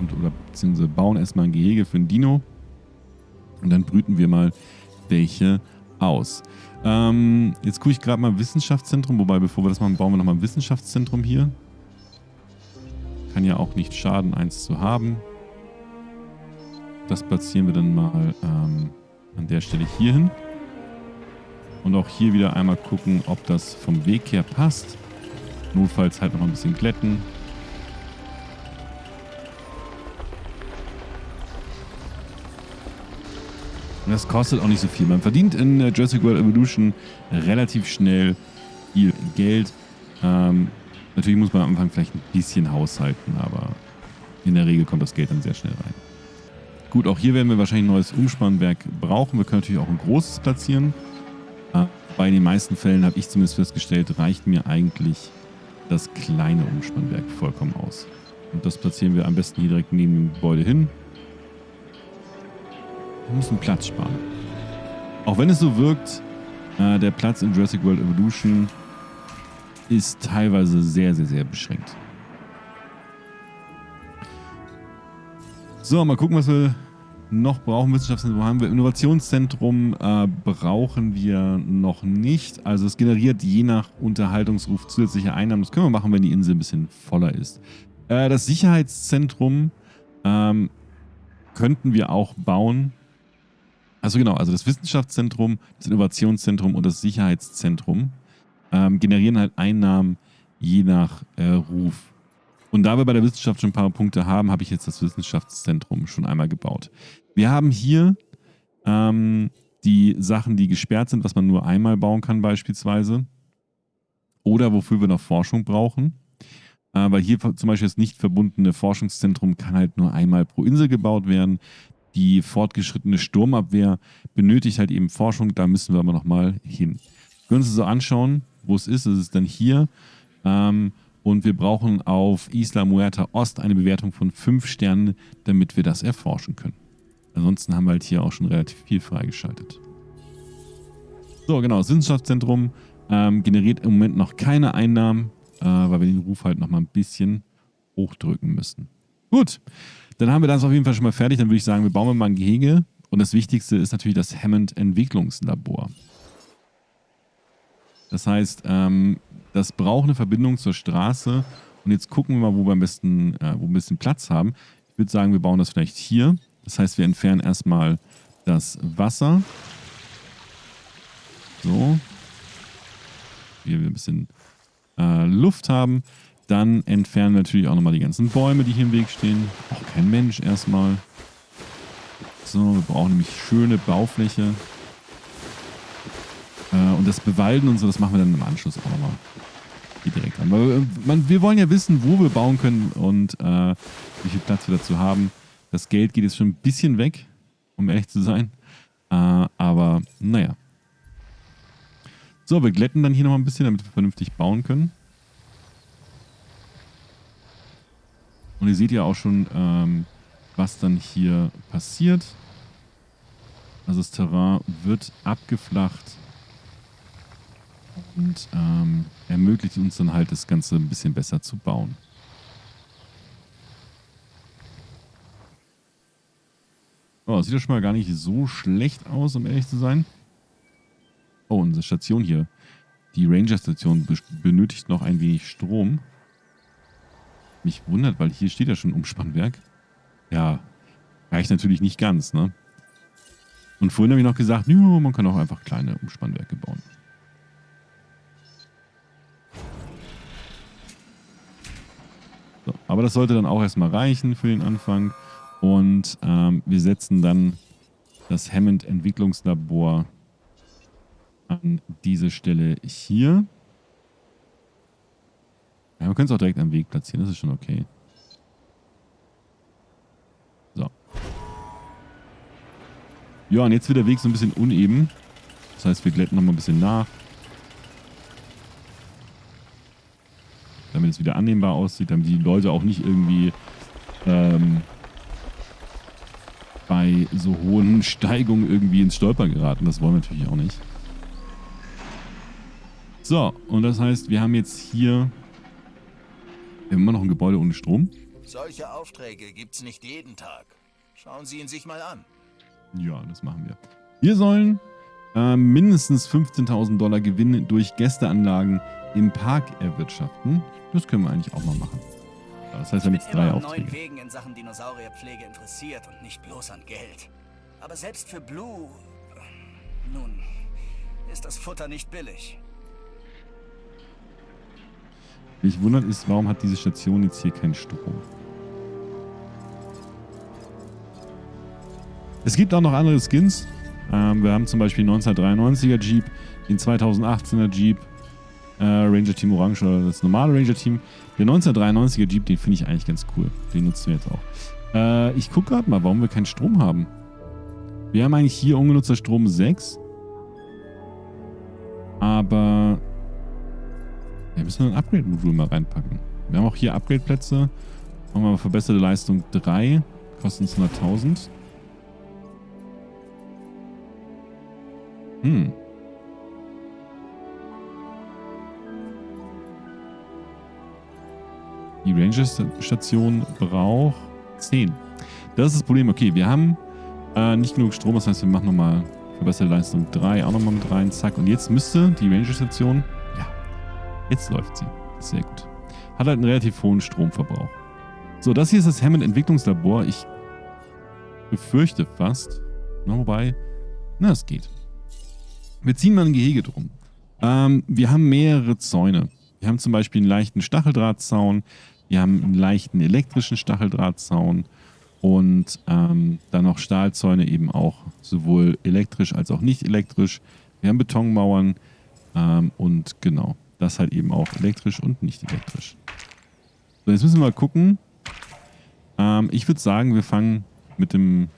Und, oder beziehungsweise bauen erstmal ein Gehege für ein Dino. Und dann brüten wir mal welche aus. Ähm, jetzt gucke ich gerade mal Wissenschaftszentrum, wobei bevor wir das machen, bauen wir nochmal ein Wissenschaftszentrum hier. Kann ja auch nicht schaden, eins zu haben. Das platzieren wir dann mal ähm, an der Stelle hier hin. Und auch hier wieder einmal gucken, ob das vom Weg her passt. Notfalls halt noch ein bisschen glätten. Und das kostet auch nicht so viel. Man verdient in äh, Jurassic World Evolution relativ schnell viel Geld. Ähm, natürlich muss man am Anfang vielleicht ein bisschen haushalten, aber in der Regel kommt das Geld dann sehr schnell rein. Gut, auch hier werden wir wahrscheinlich ein neues Umspannwerk brauchen. Wir können natürlich auch ein großes platzieren. Bei den meisten Fällen habe ich zumindest festgestellt, reicht mir eigentlich das kleine Umspannwerk vollkommen aus. Und das platzieren wir am besten hier direkt neben dem Gebäude hin. Wir müssen Platz sparen. Auch wenn es so wirkt, äh, der Platz in Jurassic World Evolution ist teilweise sehr, sehr, sehr beschränkt. So, mal gucken, was wir noch brauchen. Wissenschaftszentrum haben wir. Innovationszentrum äh, brauchen wir noch nicht. Also es generiert je nach Unterhaltungsruf zusätzliche Einnahmen. Das können wir machen, wenn die Insel ein bisschen voller ist. Äh, das Sicherheitszentrum ähm, könnten wir auch bauen. Also genau, also das Wissenschaftszentrum, das Innovationszentrum und das Sicherheitszentrum ähm, generieren halt Einnahmen je nach äh, Ruf. Und da wir bei der Wissenschaft schon ein paar Punkte haben, habe ich jetzt das Wissenschaftszentrum schon einmal gebaut. Wir haben hier ähm, die Sachen, die gesperrt sind, was man nur einmal bauen kann beispielsweise. Oder wofür wir noch Forschung brauchen. Äh, weil hier zum Beispiel das nicht verbundene Forschungszentrum kann halt nur einmal pro Insel gebaut werden die fortgeschrittene Sturmabwehr benötigt halt eben Forschung. Da müssen wir aber nochmal hin. Wir können uns das so anschauen, wo es ist. Es ist dann hier. Ähm, und wir brauchen auf Isla Muerta Ost eine Bewertung von 5 Sternen, damit wir das erforschen können. Ansonsten haben wir halt hier auch schon relativ viel freigeschaltet. So, genau. Das Wissenschaftszentrum ähm, generiert im Moment noch keine Einnahmen, äh, weil wir den Ruf halt nochmal ein bisschen hochdrücken müssen. Gut. Dann haben wir das auf jeden Fall schon mal fertig. Dann würde ich sagen, wir bauen mal ein Gehege. Und das Wichtigste ist natürlich das Hammond Entwicklungslabor. Das heißt, ähm, das braucht eine Verbindung zur Straße. Und jetzt gucken wir mal, wo wir am besten, äh, wo ein bisschen Platz haben. Ich würde sagen, wir bauen das vielleicht hier. Das heißt, wir entfernen erstmal das Wasser. So. Hier wir ein bisschen äh, Luft haben. Dann entfernen wir natürlich auch nochmal die ganzen Bäume, die hier im Weg stehen. Auch kein Mensch erstmal. So, wir brauchen nämlich schöne Baufläche. Äh, und das Bewalden und so, das machen wir dann im Anschluss auch nochmal direkt an. Weil, äh, man, wir wollen ja wissen, wo wir bauen können und äh, wie viel Platz wir dazu haben. Das Geld geht jetzt schon ein bisschen weg, um ehrlich zu sein. Äh, aber naja. So, wir glätten dann hier nochmal ein bisschen, damit wir vernünftig bauen können. Und ihr seht ja auch schon, ähm, was dann hier passiert. Also das Terrain wird abgeflacht und ähm, ermöglicht uns dann halt das Ganze ein bisschen besser zu bauen. Oh, sieht ja schon mal gar nicht so schlecht aus, um ehrlich zu sein. Oh, unsere Station hier. Die Ranger-Station benötigt noch ein wenig Strom mich wundert, weil hier steht ja schon Umspannwerk. Ja, reicht natürlich nicht ganz, ne? Und vorhin habe ich noch gesagt, nö, man kann auch einfach kleine Umspannwerke bauen. Aber das sollte dann auch erstmal reichen für den Anfang. Und ähm, wir setzen dann das Hammond Entwicklungslabor an diese Stelle hier. Ja, wir können es auch direkt am Weg platzieren, das ist schon okay. So. Ja, und jetzt wird der Weg so ein bisschen uneben. Das heißt, wir glätten nochmal ein bisschen nach. Damit es wieder annehmbar aussieht, damit die Leute auch nicht irgendwie ähm, bei so hohen Steigungen irgendwie ins Stolpern geraten. Das wollen wir natürlich auch nicht. So, und das heißt, wir haben jetzt hier immer noch ein Gebäude ohne Strom. Solche Aufträge gibt's nicht jeden Tag. Schauen Sie ihn sich mal an. Ja, das machen wir. Wir sollen äh, mindestens 15.000 Dollar Gewinn durch Gästeanlagen im Park erwirtschaften. Das können wir eigentlich auch mal machen. Das heißt, wir haben jetzt drei Aufträge. neuen Wegen in Sachen Dinosaurierpflege interessiert und nicht bloß an Geld. Aber selbst für Blue, nun, ist das Futter nicht billig. Mich wundert ist, warum hat diese Station jetzt hier keinen Strom? Es gibt auch noch andere Skins. Ähm, wir haben zum Beispiel 1993er Jeep, den 2018er Jeep, äh, Ranger Team Orange oder das normale Ranger Team. Der 1993er Jeep, den finde ich eigentlich ganz cool. Den nutzen wir jetzt auch. Äh, ich gucke gerade mal, warum wir keinen Strom haben. Wir haben eigentlich hier ungenutzter Strom 6. Aber wir müssen ein Upgrade-Modul mal reinpacken. Wir haben auch hier Upgrade-Plätze. Machen wir mal verbesserte Leistung 3. Kosten uns 100.000. Hm. Die Ranger-Station braucht 10. Das ist das Problem. Okay, wir haben äh, nicht genug Strom. Das heißt, wir machen nochmal verbesserte Leistung 3 auch nochmal mit rein. Zack. Und jetzt müsste die Ranger-Station Jetzt läuft sie. Sehr gut. Hat halt einen relativ hohen Stromverbrauch. So, das hier ist das Hammond Entwicklungslabor. Ich befürchte fast. Na, wobei, na, es geht. Wir ziehen mal ein Gehege drum. Ähm, wir haben mehrere Zäune. Wir haben zum Beispiel einen leichten Stacheldrahtzaun. Wir haben einen leichten elektrischen Stacheldrahtzaun. Und ähm, dann noch Stahlzäune eben auch sowohl elektrisch als auch nicht elektrisch. Wir haben Betonmauern. Ähm, und genau, das halt eben auch elektrisch und nicht elektrisch. So, jetzt müssen wir mal gucken. Ähm, ich würde sagen, wir fangen mit dem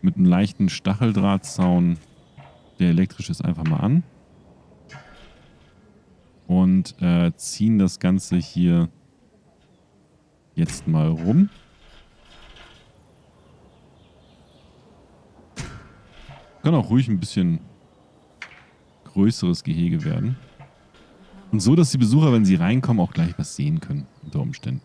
mit einem leichten Stacheldrahtzaun, der elektrisch ist, einfach mal an. Und äh, ziehen das Ganze hier jetzt mal rum. Kann auch ruhig ein bisschen größeres Gehege werden. Und so, dass die Besucher, wenn sie reinkommen, auch gleich was sehen können, unter Umständen.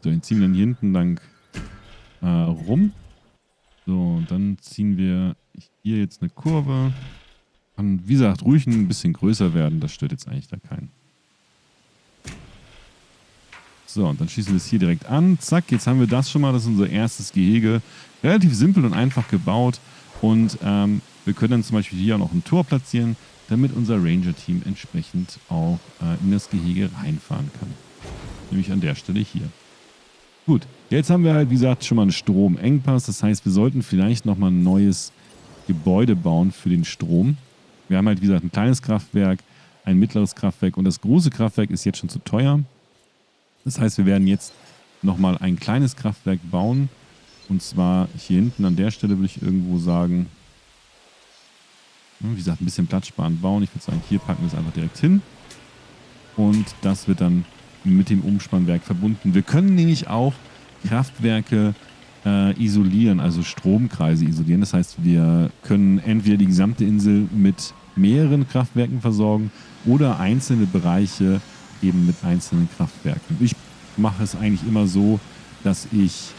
So, den ziehen wir dann hier hinten lang äh, rum. So, und dann ziehen wir hier jetzt eine Kurve. Kann, wie gesagt, ruhig ein bisschen größer werden. Das stört jetzt eigentlich da keinen. So, und dann schießen wir es hier direkt an. Zack, jetzt haben wir das schon mal. Das ist unser erstes Gehege. Relativ simpel und einfach gebaut. Und ähm, wir können dann zum Beispiel hier auch noch ein Tor platzieren damit unser Ranger-Team entsprechend auch äh, in das Gehege reinfahren kann. Nämlich an der Stelle hier. Gut, jetzt haben wir halt, wie gesagt, schon mal einen Stromengpass. Das heißt, wir sollten vielleicht nochmal ein neues Gebäude bauen für den Strom. Wir haben halt, wie gesagt, ein kleines Kraftwerk, ein mittleres Kraftwerk und das große Kraftwerk ist jetzt schon zu teuer. Das heißt, wir werden jetzt nochmal ein kleines Kraftwerk bauen. Und zwar hier hinten an der Stelle würde ich irgendwo sagen, wie gesagt, ein bisschen platzsparend bauen. Ich würde sagen, hier packen wir es einfach direkt hin. Und das wird dann mit dem Umspannwerk verbunden. Wir können nämlich auch Kraftwerke äh, isolieren, also Stromkreise isolieren. Das heißt, wir können entweder die gesamte Insel mit mehreren Kraftwerken versorgen oder einzelne Bereiche eben mit einzelnen Kraftwerken. Ich mache es eigentlich immer so, dass ich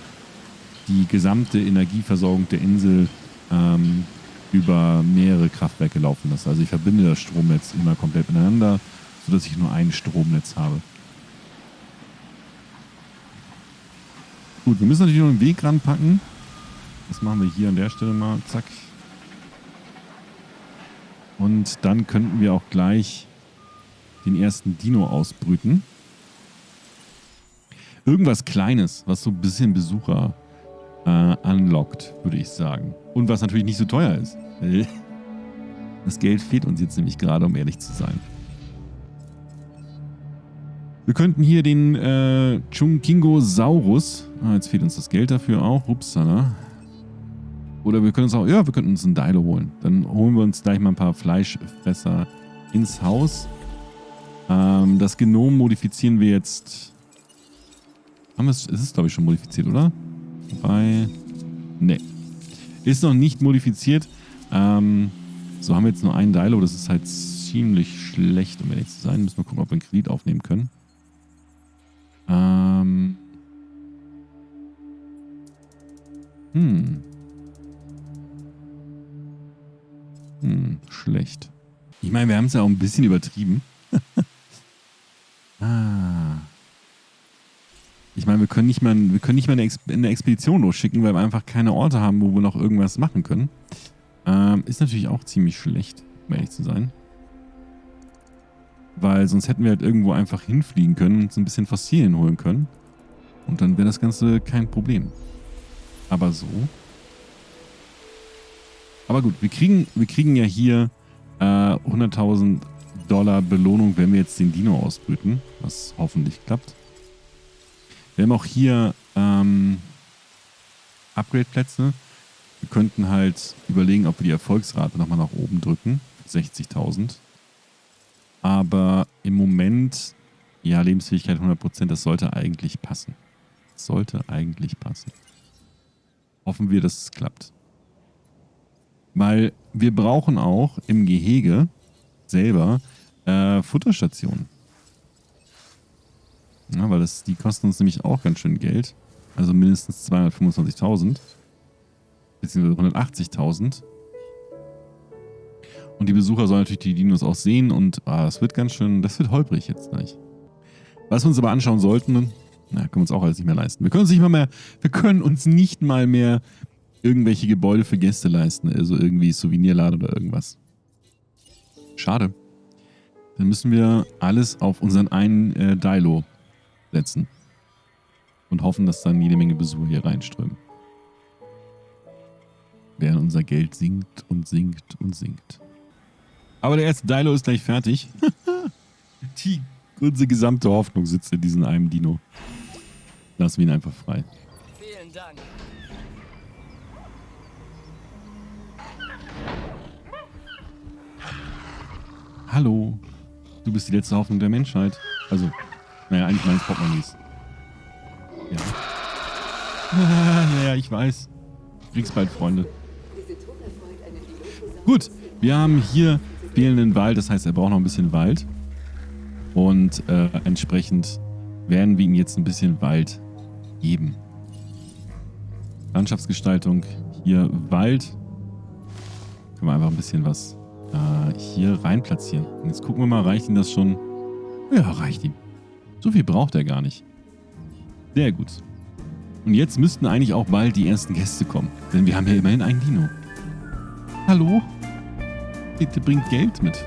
die gesamte Energieversorgung der Insel ähm, über mehrere Kraftwerke laufen lasse. Also ich verbinde das Stromnetz immer komplett miteinander, sodass ich nur ein Stromnetz habe. Gut, wir müssen natürlich noch einen Weg ranpacken. Das machen wir hier an der Stelle mal. Zack. Und dann könnten wir auch gleich den ersten Dino ausbrüten. Irgendwas Kleines, was so ein bisschen Besucher äh, unlockt, würde ich sagen. Und was natürlich nicht so teuer ist. Das Geld fehlt uns jetzt nämlich gerade, um ehrlich zu sein. Wir könnten hier den äh, Chunkingosaurus, ah, jetzt fehlt uns das Geld dafür auch, upsala. Oder wir können uns auch, ja, wir könnten uns einen Dilo holen. Dann holen wir uns gleich mal ein paar Fleischfresser ins Haus. Ähm, das Genom modifizieren wir jetzt. Haben wir es, ist es glaube ich schon modifiziert, oder? Bei, ne. Ist noch nicht modifiziert. Ähm, So haben wir jetzt nur einen Dilo. Das ist halt ziemlich schlecht, um ehrlich zu sein. Müssen wir gucken, ob wir einen Kredit aufnehmen können. Ähm. Hm. Hm, schlecht. Ich meine, wir haben es ja auch ein bisschen übertrieben. ah. Ich meine, wir können nicht mal, wir können nicht mal eine, Ex eine Expedition losschicken, weil wir einfach keine Orte haben, wo wir noch irgendwas machen können. Ähm, ist natürlich auch ziemlich schlecht, um ehrlich zu sein. Weil sonst hätten wir halt irgendwo einfach hinfliegen können und uns ein bisschen Fossilien holen können. Und dann wäre das Ganze kein Problem. Aber so. Aber gut, wir kriegen, wir kriegen ja hier äh, 100.000 Dollar Belohnung, wenn wir jetzt den Dino ausbrüten. Was hoffentlich klappt. Wir haben auch hier ähm, Upgrade-Plätze. Wir könnten halt überlegen, ob wir die Erfolgsrate nochmal nach oben drücken. 60.000. Aber im Moment, ja, Lebensfähigkeit 100%, das sollte eigentlich passen. Das sollte eigentlich passen. Hoffen wir, dass es klappt. Weil wir brauchen auch im Gehege selber äh, Futterstationen. Ja, weil das, die kosten uns nämlich auch ganz schön Geld. Also mindestens 225.000. Beziehungsweise 180.000. Und die Besucher sollen natürlich die Dinos auch sehen und ah, das wird ganz schön, das wird holprig jetzt gleich. Was wir uns aber anschauen sollten, na, können wir uns auch alles nicht mehr leisten. Wir können uns nicht mal mehr, wir können uns nicht mal mehr irgendwelche Gebäude für Gäste leisten, also irgendwie Souvenirladen oder irgendwas. Schade. Dann müssen wir alles auf unseren einen äh, Dilo setzen. Und hoffen, dass dann jede Menge Besucher hier reinströmen. Während unser Geld sinkt und sinkt und sinkt. Aber der erste Dilo ist gleich fertig. Die, unsere gesamte Hoffnung sitzt in diesem einen Dino. Lassen wir ihn einfach frei. Vielen Dank. Hallo. Du bist die letzte Hoffnung der Menschheit. Also, naja, eigentlich meines Portemonnaies. Ja. naja, ich weiß. Du kriegst bald Freunde. Gut, wir haben hier fehlenden Wald. Das heißt, er braucht noch ein bisschen Wald. Und äh, entsprechend werden wir ihm jetzt ein bisschen Wald geben. Landschaftsgestaltung. Hier Wald. Können wir einfach ein bisschen was äh, hier rein platzieren. Und jetzt gucken wir mal, reicht ihm das schon? Ja, reicht ihm. So viel braucht er gar nicht. Sehr gut. Und jetzt müssten eigentlich auch bald die ersten Gäste kommen. Denn wir haben ja immerhin einen Dino. Hallo? Bitte bringt Geld mit.